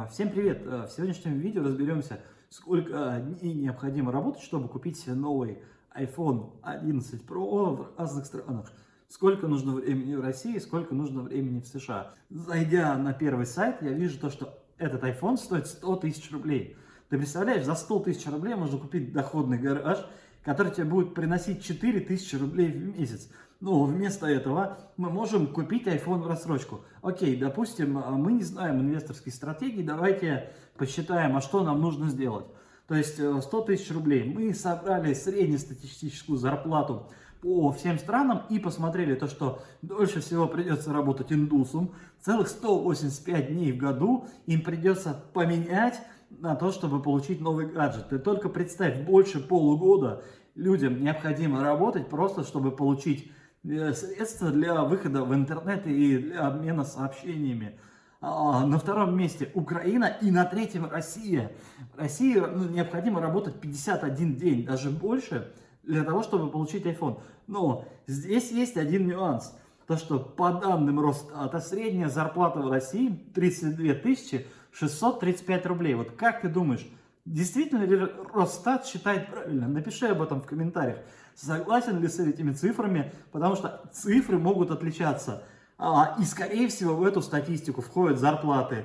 А, всем привет! А, в сегодняшнем видео разберемся, сколько дней необходимо работать, чтобы купить себе новый iPhone 11 Pro в разных странах. Сколько нужно времени в России, сколько нужно времени в США. Зайдя на первый сайт, я вижу то, что этот iPhone стоит 100 тысяч рублей. Ты представляешь, за 100 тысяч рублей можно купить доходный гараж, который тебе будет приносить 4 тысячи рублей в месяц. Ну, вместо этого мы можем купить iPhone в рассрочку. Окей, допустим, а, мы не знаем инвесторской стратегии, давайте посчитаем, а что нам нужно сделать. То есть 100 э, тысяч рублей. Мы собрали среднестатистическую зарплату по всем странам и посмотрели то, что дольше всего придется работать индусам. Целых 185 дней в году им придется поменять на то, чтобы получить новый гаджет. Ты только представь, больше полугода людям необходимо работать просто, чтобы получить э, средства для выхода в интернет и для обмена сообщениями. А, на втором месте Украина и на третьем Россия. России ну, необходимо работать 51 день, даже больше, для того, чтобы получить iPhone. Но здесь есть один нюанс. То, что по данным Росстата средняя зарплата в России 32 тысячи 635 рублей. Вот как ты думаешь, действительно ли Росстат считает правильно? Напиши об этом в комментариях. Согласен ли с этими цифрами? Потому что цифры могут отличаться. А, и скорее всего в эту статистику входят зарплаты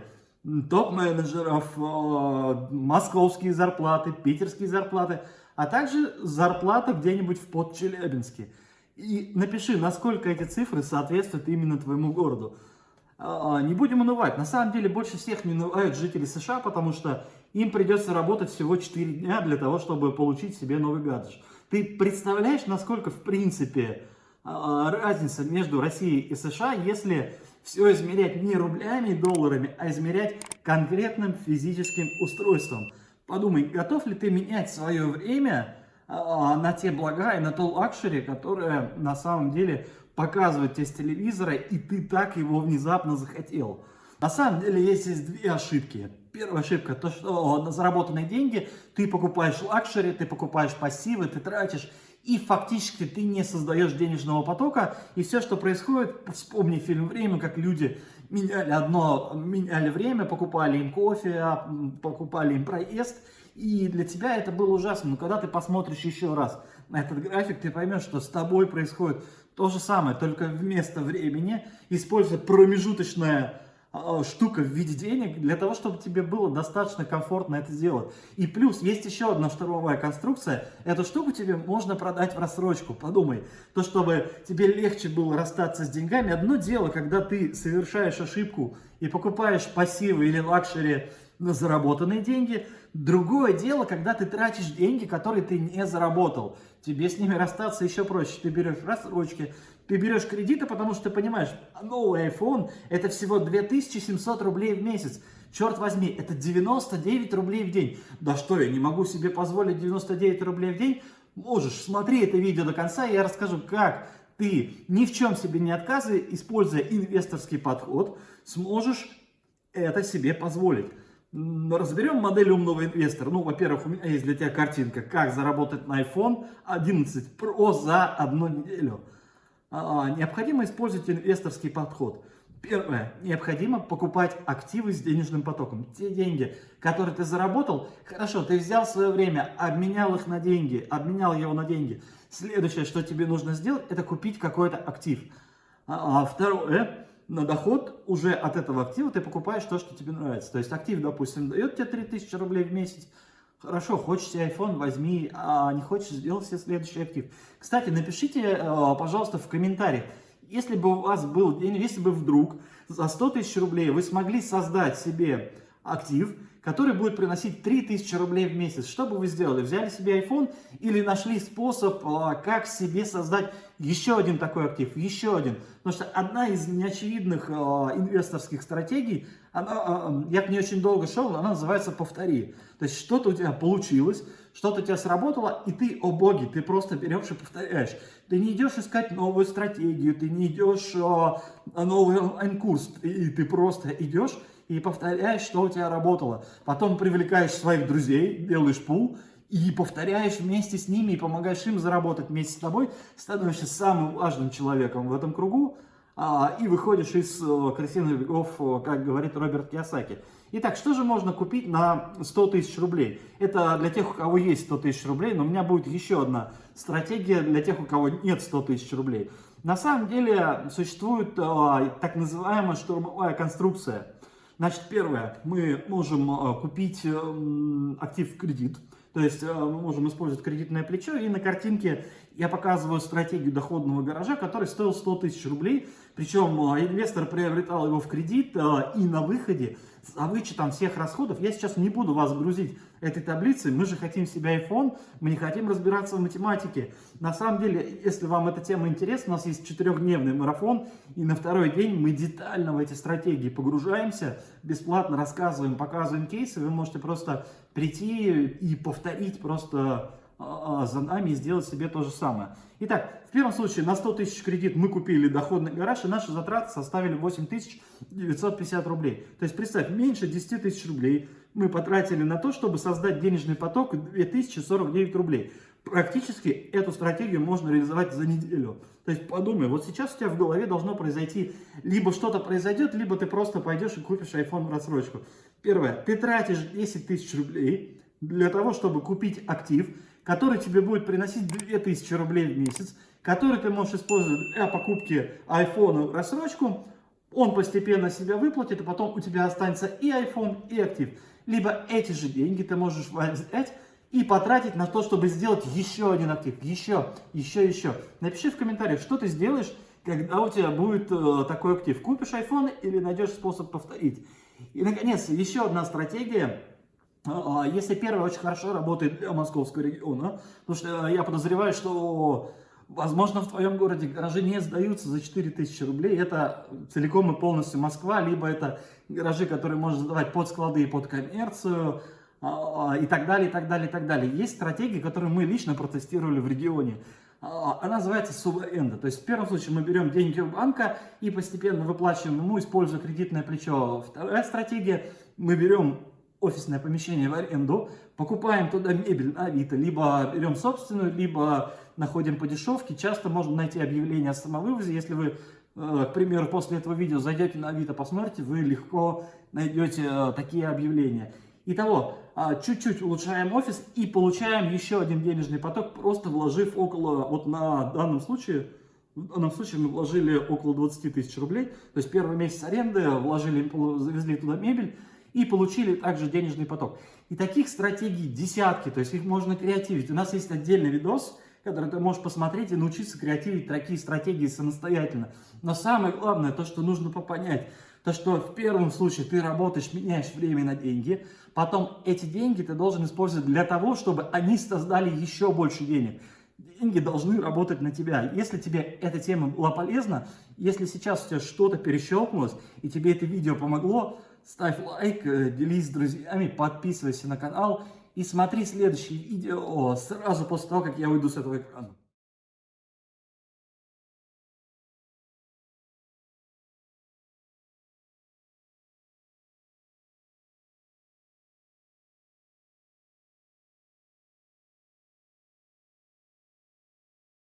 топ-менеджеров, а, московские зарплаты, питерские зарплаты, а также зарплата где-нибудь в Подчелябинске. И напиши, насколько эти цифры соответствуют именно твоему городу. А, не будем унывать. На самом деле больше всех не унывают жители США, потому что им придется работать всего 4 дня для того, чтобы получить себе новый гаджет. Ты представляешь, насколько в принципе а, разница между Россией и США, если все измерять не рублями и долларами, а измерять конкретным физическим устройством. Подумай, готов ли ты менять свое время а, на те блага и на то luxury, которое на самом деле показывает тебе с телевизора, и ты так его внезапно захотел. На самом деле есть здесь две ошибки. Первая ошибка, то что на заработанные деньги ты покупаешь luxury, ты покупаешь пассивы, ты тратишь, и фактически ты не создаешь денежного потока, и все, что происходит, вспомни фильм «Время», как люди меняли одно, меняли время, покупали им кофе, а, покупали им проезд, и для тебя это было ужасно. Но когда ты посмотришь еще раз на этот график, ты поймешь, что с тобой происходит то же самое, только вместо времени используя промежуточное штука в виде денег для того, чтобы тебе было достаточно комфортно это сделать. И плюс есть еще одна штурмовая конструкция. Эту штуку тебе можно продать в рассрочку. Подумай, то чтобы тебе легче было расстаться с деньгами. Одно дело, когда ты совершаешь ошибку и покупаешь пассивы или luxury на заработанные деньги. Другое дело, когда ты тратишь деньги, которые ты не заработал. Тебе с ними расстаться еще проще. Ты берешь рассрочки, ты берешь кредиты, потому что ты понимаешь, новый iPhone это всего 2700 рублей в месяц. Черт возьми, это 99 рублей в день. Да что, я не могу себе позволить 99 рублей в день? Можешь, смотри это видео до конца, и я расскажу, как ты, ни в чем себе не отказывая, используя инвесторский подход, сможешь это себе позволить. Разберем модель умного инвестора. Ну, во-первых, у меня есть для тебя картинка, как заработать на iPhone 11 Pro за одну неделю. А, необходимо использовать инвесторский подход. Первое. Необходимо покупать активы с денежным потоком. Те деньги, которые ты заработал, хорошо, ты взял свое время, обменял их на деньги, обменял его на деньги. Следующее, что тебе нужно сделать, это купить какой-то актив. А, а второе, на доход уже от этого актива ты покупаешь то, что тебе нравится. То есть актив, допустим, дает тебе 3000 рублей в месяц, Хорошо, хочешь себе iPhone, возьми, а не хочешь, сделай себе следующий актив. Кстати, напишите, э, пожалуйста, в комментариях, если бы у вас был день, если бы вдруг за 100 тысяч рублей вы смогли создать себе актив, который будет приносить 3000 рублей в месяц. Что бы вы сделали? Взяли себе iPhone или нашли способ, а, как себе создать еще один такой актив, еще один. Потому что одна из неочевидных а, инвесторских стратегий, она, а, я к ней очень долго шел, она называется «повтори». То есть что-то у тебя получилось, что-то у тебя сработало, и ты, о боги, ты просто берешь и повторяешь. Ты не идешь искать новую стратегию, ты не идешь новый онлайн-курс, и ты просто идешь и повторяешь, что у тебя работало. Потом привлекаешь своих друзей, делаешь пул и повторяешь вместе с ними и помогаешь им заработать вместе с тобой, становишься самым важным человеком в этом кругу, а, и выходишь из э, крысиных бегов, э, как говорит Роберт Киосаки. Итак, что же можно купить на 100 тысяч рублей? Это для тех, у кого есть 100 тысяч рублей, но у меня будет еще одна стратегия для тех, у кого нет 100 тысяч рублей. На самом деле существует э, так называемая штурмовая конструкция. Значит, первое, мы можем э, купить э, актив в кредит, то есть э, мы можем использовать кредитное плечо, и на картинке я показываю стратегию доходного гаража, который стоил 100 тысяч рублей, причем инвестор приобретал его в кредит, и на выходе. За вычетом всех расходов, я сейчас не буду вас грузить этой таблицей, мы же хотим себе iPhone, мы не хотим разбираться в математике. На самом деле, если вам эта тема интересна, у нас есть четырехдневный марафон, и на второй день мы детально в эти стратегии погружаемся, бесплатно рассказываем, показываем кейсы, вы можете просто прийти и повторить просто за нами и сделать себе то же самое. Итак, в первом случае на 100 тысяч кредит мы купили доходный гараж, и наши затраты составили 8950 рублей. То есть, представь, меньше 10 тысяч рублей мы потратили на то, чтобы создать денежный поток 2049 рублей. Практически эту стратегию можно реализовать за неделю. То есть подумай, вот сейчас у тебя в голове должно произойти, либо что-то произойдет, либо ты просто пойдешь и купишь iPhone в рассрочку. Первое, ты тратишь 10 тысяч рублей для того, чтобы купить актив, который тебе будет приносить 2000 рублей в месяц, который ты можешь использовать для покупки iPhone рассрочку, он постепенно себя выплатит, и потом у тебя останется и iPhone, и актив. Либо эти же деньги ты можешь взять и потратить на то, чтобы сделать еще один актив, еще, еще, еще. Напиши в комментариях, что ты сделаешь, когда у тебя будет э, такой актив. Купишь iPhone или найдешь способ повторить. И, наконец, еще одна стратегия – если первый очень хорошо работает для московского региона, потому что я подозреваю, что, возможно, в твоем городе гаражи не сдаются за 4000 рублей, это целиком и полностью Москва, либо это гаражи, которые можно сдавать под склады и под коммерцию, а, и так далее, и так далее, и так далее. Есть стратегии, которые мы лично протестировали в регионе. Она называется субаренда. То есть в первом случае мы берем деньги у банка и постепенно выплачиваем ему, используя кредитное плечо. Вторая стратегия, мы берем офисное помещение в аренду, покупаем туда мебель на Авито, либо берем собственную, либо находим по дешевке. Часто можно найти объявление о самовывозе. Если вы, э, к примеру, после этого видео зайдете на Авито, посмотрите, вы легко найдете э, такие объявления. Итого, а, чуть-чуть улучшаем офис и получаем еще один денежный поток, просто вложив около, вот на данном случае, в данном случае мы вложили около 20 тысяч рублей, то есть первый месяц аренды, вложили, завезли туда мебель, и получили также денежный поток. И таких стратегий десятки, то есть их можно креативить. У нас есть отдельный видос, который ты можешь посмотреть и научиться креативить такие стратегии самостоятельно. Но самое главное, то, что нужно понять, то, что в первом случае ты работаешь, меняешь время на деньги, потом эти деньги ты должен использовать для того, чтобы они создали еще больше денег. Деньги должны работать на тебя. Если тебе эта тема была полезна, если сейчас у тебя что-то перещелкнулось, и тебе это видео помогло, ставь лайк, э, делись с друзьями, подписывайся на канал и смотри следующее видео сразу после того, как я уйду с этого экрана.